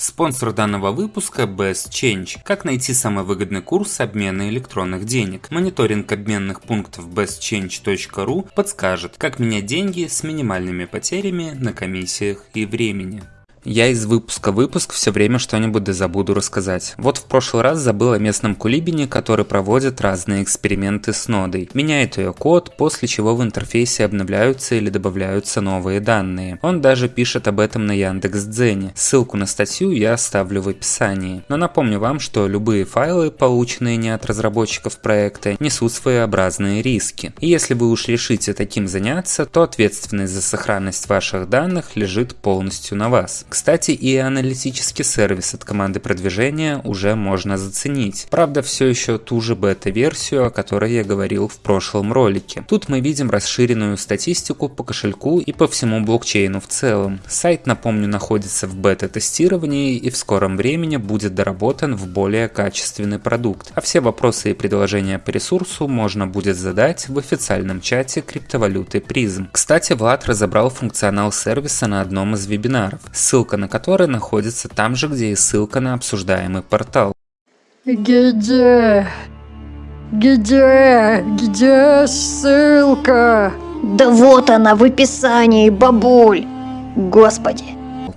Спонсор данного выпуска Best Change. Как найти самый выгодный курс обмена электронных денег? Мониторинг обменных пунктов bestchange.ru подскажет, как менять деньги с минимальными потерями на комиссиях и времени. Я из выпуска в выпуск все время что-нибудь да забуду рассказать. Вот в прошлый раз забыл о местном кулибине, который проводит разные эксперименты с нодой. Меняет ее код, после чего в интерфейсе обновляются или добавляются новые данные. Он даже пишет об этом на Яндекс.Дзене. Ссылку на статью я оставлю в описании. Но напомню вам, что любые файлы, полученные не от разработчиков проекта, несут своеобразные риски. И если вы уж решите таким заняться, то ответственность за сохранность ваших данных лежит полностью на вас. Кстати, и аналитический сервис от команды продвижения уже можно заценить. Правда, все еще ту же бета-версию, о которой я говорил в прошлом ролике. Тут мы видим расширенную статистику по кошельку и по всему блокчейну в целом. Сайт, напомню, находится в бета-тестировании и в скором времени будет доработан в более качественный продукт. А все вопросы и предложения по ресурсу можно будет задать в официальном чате криптовалюты призм. Кстати, Влад разобрал функционал сервиса на одном из вебинаров. Ссылка ссылка на который находится там же, где и ссылка на обсуждаемый портал. Где? Где? Где ссылка? Да вот она в описании, бабуль. Господи.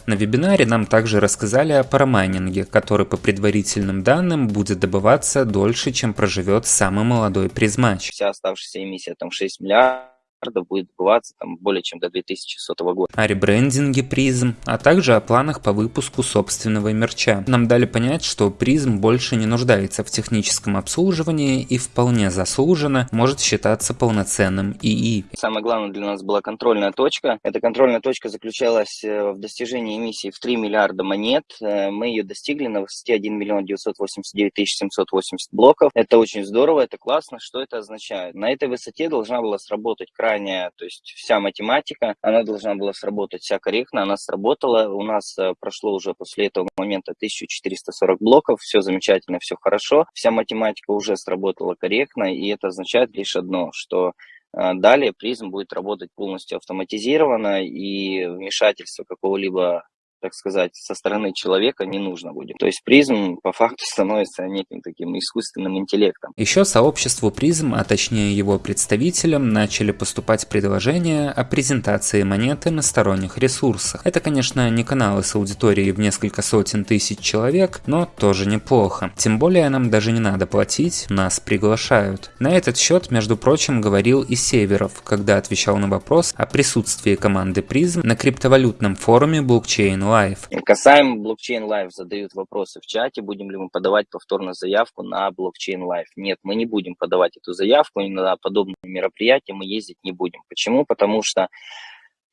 На вебинаре нам также рассказали о парамайнинге, который по предварительным данным будет добываться дольше, чем проживет самый молодой призмач. Вся оставшаяся эмиссия там 6 миллиардов миллиардов будет сбываться там более чем до 2100 года. О ребрендинге призм, а также о планах по выпуску собственного мерча. Нам дали понять, что призм больше не нуждается в техническом обслуживании и вполне заслуженно может считаться полноценным ИИ. Самое главное для нас была контрольная точка. Эта контрольная точка заключалась э, в достижении эмиссии в 3 миллиарда монет. Э, мы ее достигли на высоте 1 миллион 989 тысяч 780 блоков. Это очень здорово, это классно. Что это означает? На этой высоте должна была сработать край заранее, то есть вся математика, она должна была сработать вся корректно, она сработала. У нас э, прошло уже после этого момента 1440 блоков, все замечательно, все хорошо. Вся математика уже сработала корректно, и это означает лишь одно, что э, Далее призм будет работать полностью автоматизированно, и вмешательство какого-либо так сказать, со стороны человека не нужно будет. То есть призм по факту становится неким таким искусственным интеллектом. Еще сообществу призм, а точнее его представителям, начали поступать предложения о презентации монеты на сторонних ресурсах. Это, конечно, не каналы с аудиторией в несколько сотен тысяч человек, но тоже неплохо. Тем более нам даже не надо платить, нас приглашают. На этот счет, между прочим, говорил и Северов, когда отвечал на вопрос о присутствии команды призм на криптовалютном форуме блокчейн Live. Касаемо блокчейн Live задают вопросы в чате, будем ли мы подавать повторно заявку на блокчейн Live. Нет, мы не будем подавать эту заявку, и на подобные мероприятия мы ездить не будем. Почему? Потому что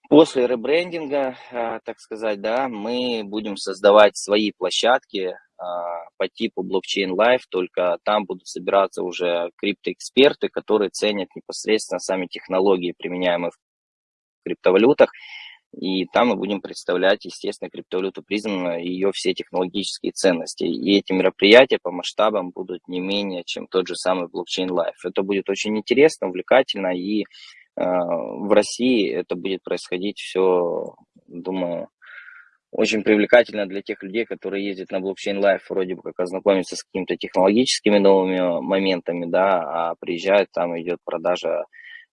После ребрендинга, а, так сказать, да, мы будем создавать свои площадки а, по типу блокчейн Live, только там будут собираться уже криптоэксперты, которые ценят непосредственно сами технологии, применяемые в криптовалютах, и там мы будем представлять, естественно, криптовалюту призм ее все технологические ценности. И эти мероприятия по масштабам будут не менее, чем тот же самый блокчейн Life. Это будет очень интересно, увлекательно, и э, в России это будет происходить все, думаю, очень привлекательно для тех людей, которые ездят на блокчейн Life, вроде бы как ознакомиться с какими-то технологическими новыми моментами, да, а приезжают, там идет продажа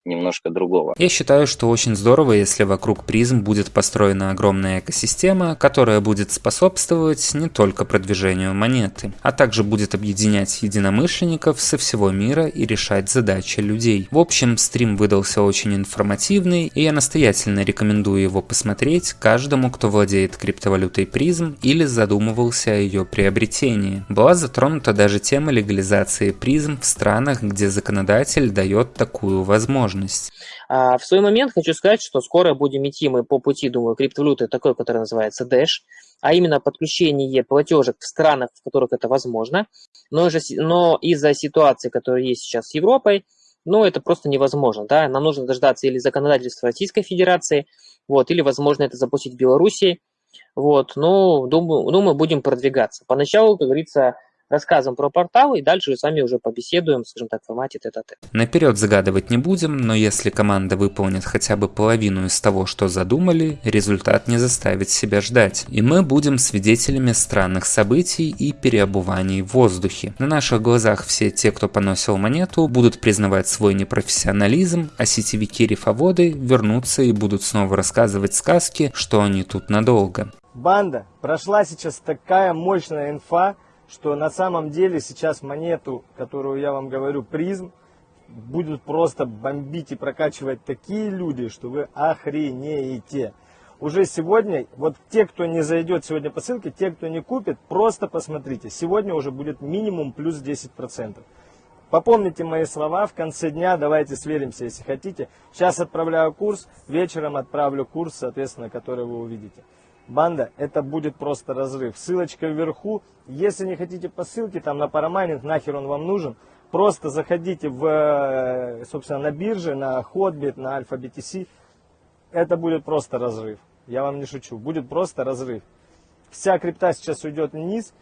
немножко другого. Я считаю, что очень здорово, если вокруг призм будет построена огромная экосистема, которая будет способствовать не только продвижению монеты, а также будет объединять единомышленников со всего мира и решать задачи людей. В общем, стрим выдался очень информативный, и я настоятельно рекомендую его посмотреть каждому, кто владеет криптовалютой призм или задумывался о ее приобретении. Была затронута даже тема легализации призм в странах, где законодатель дает такую возможность возможность. А, в свой момент хочу сказать, что скоро будем идти мы по пути, думаю, криптовалюты такой, который называется Dash, а именно подключение платежек в странах, в которых это возможно. Но, но из-за ситуации, которая есть сейчас с Европой, ну, это просто невозможно, да, нам нужно дождаться или законодательства Российской Федерации, вот, или, возможно, это запустить в Белоруссии, вот, ну, думаю, думаю, будем продвигаться. Поначалу, как говорится, рассказываем про порталы и дальше сами уже побеседуем, скажем так, в формате тет -тет. Наперед загадывать не будем, но если команда выполнит хотя бы половину из того, что задумали, результат не заставит себя ждать. И мы будем свидетелями странных событий и переобуваний в воздухе. На наших глазах все те, кто поносил монету, будут признавать свой непрофессионализм, а сетевики-рифоводы вернутся и будут снова рассказывать сказки, что они тут надолго. Банда, прошла сейчас такая мощная инфа, что на самом деле сейчас монету, которую я вам говорю, призм, будут просто бомбить и прокачивать такие люди, что вы охренеете. Уже сегодня, вот те, кто не зайдет сегодня по ссылке, те, кто не купит, просто посмотрите. Сегодня уже будет минимум плюс 10%. Попомните мои слова, в конце дня давайте сверимся, если хотите. Сейчас отправляю курс, вечером отправлю курс, соответственно, который вы увидите. Банда, это будет просто разрыв. Ссылочка вверху. Если не хотите по ссылке, там на парамайнинг, нахер он вам нужен. Просто заходите в, э, собственно, на бирже, на Hotbit, на Alpha BTC. Это будет просто разрыв. Я вам не шучу. Будет просто разрыв. Вся крипта сейчас уйдет вниз,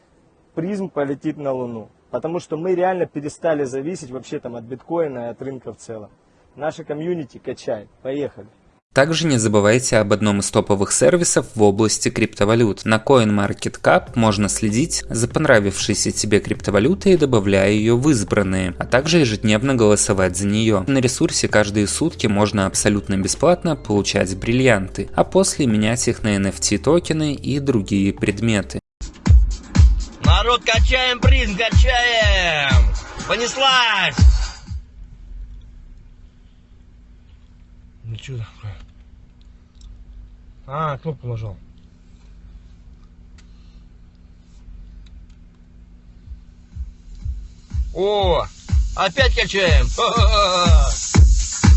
призм полетит на Луну. Потому что мы реально перестали зависеть вообще там от биткоина и от рынка в целом. Наша комьюнити качает. Поехали. Также не забывайте об одном из топовых сервисов в области криптовалют. На CoinMarketCap можно следить за понравившейся тебе криптовалютой, добавляя ее в избранные, а также ежедневно голосовать за нее. На ресурсе каждые сутки можно абсолютно бесплатно получать бриллианты, а после менять их на NFT токены и другие предметы. Народ, качаем Prizm, качаем! Понеслась! Ну что такое? А, кнопку нажал. О, опять качаем.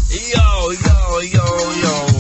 Yo, yo, yo, yo.